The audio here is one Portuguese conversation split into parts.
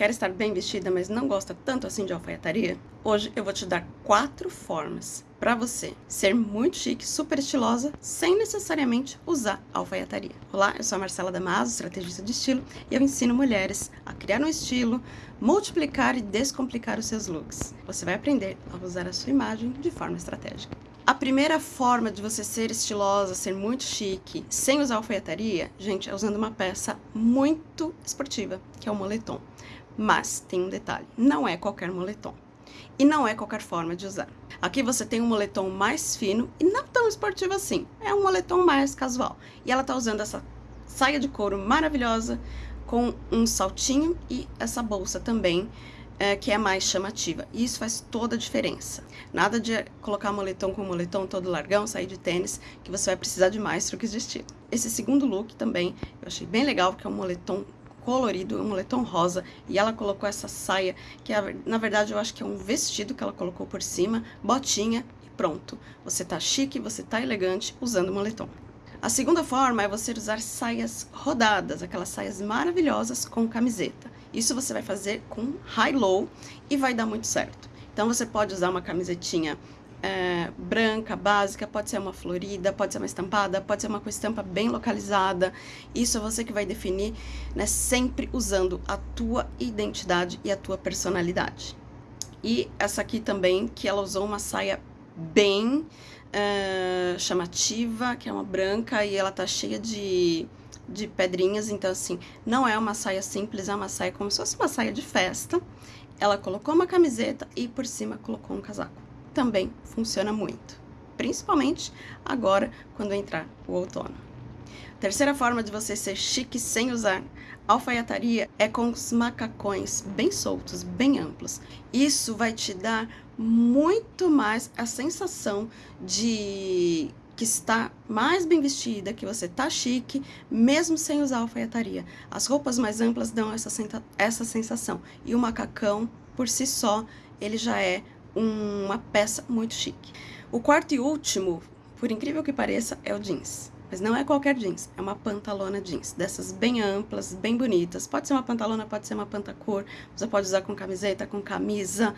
Quer estar bem vestida, mas não gosta tanto assim de alfaiataria? Hoje eu vou te dar quatro formas para você ser muito chique, super estilosa, sem necessariamente usar alfaiataria. Olá, eu sou a Marcela Damaso, estrategista de estilo, e eu ensino mulheres a criar um estilo, multiplicar e descomplicar os seus looks. Você vai aprender a usar a sua imagem de forma estratégica. A primeira forma de você ser estilosa, ser muito chique, sem usar alfaiataria, gente, é usando uma peça muito esportiva, que é o moletom. Mas tem um detalhe, não é qualquer moletom. E não é qualquer forma de usar. Aqui você tem um moletom mais fino e não tão esportivo assim. É um moletom mais casual. E ela tá usando essa saia de couro maravilhosa com um saltinho e essa bolsa também é, que é mais chamativa. E isso faz toda a diferença. Nada de colocar moletom com moletom todo largão, sair de tênis, que você vai precisar de mais truques de estilo. Esse segundo look também eu achei bem legal, porque é um moletom colorido, um moletom rosa, e ela colocou essa saia, que é, na verdade eu acho que é um vestido que ela colocou por cima, botinha e pronto. Você tá chique, você tá elegante usando moletom. A segunda forma é você usar saias rodadas, aquelas saias maravilhosas com camiseta. Isso você vai fazer com high-low e vai dar muito certo. Então você pode usar uma camisetinha é, branca, básica, pode ser uma florida, pode ser uma estampada, pode ser uma com estampa bem localizada. Isso é você que vai definir, né, sempre usando a tua identidade e a tua personalidade. E essa aqui também, que ela usou uma saia bem uh, chamativa, que é uma branca e ela tá cheia de de pedrinhas, então assim, não é uma saia simples, é uma saia como se fosse uma saia de festa. Ela colocou uma camiseta e por cima colocou um casaco. Também funciona muito, principalmente agora quando entrar o outono. Terceira forma de você ser chique sem usar alfaiataria é com os macacões bem soltos, bem amplos. Isso vai te dar muito mais a sensação de que está mais bem vestida, que você tá chique, mesmo sem usar alfaiataria. As roupas mais amplas dão essa, essa sensação. E o macacão, por si só, ele já é uma peça muito chique. O quarto e último, por incrível que pareça, é o jeans. Mas não é qualquer jeans, é uma pantalona jeans, dessas bem amplas, bem bonitas. Pode ser uma pantalona, pode ser uma pantacor, você pode usar com camiseta, com camisa,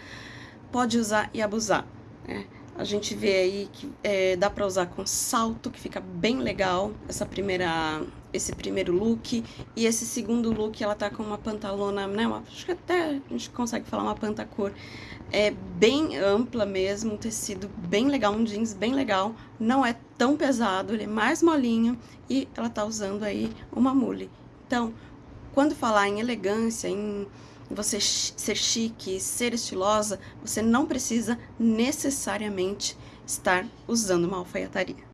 pode usar e abusar. Né? A gente vê aí que é, dá pra usar com salto, que fica bem legal, essa primeira, esse primeiro look. E esse segundo look, ela tá com uma pantalona, né, uma, acho que até a gente consegue falar uma pantacor, é bem ampla mesmo, um tecido bem legal, um jeans bem legal. Não é tão pesado, ele é mais molinho e ela tá usando aí uma mule. Então, quando falar em elegância, em você ser chique, ser estilosa, você não precisa necessariamente estar usando uma alfaiataria.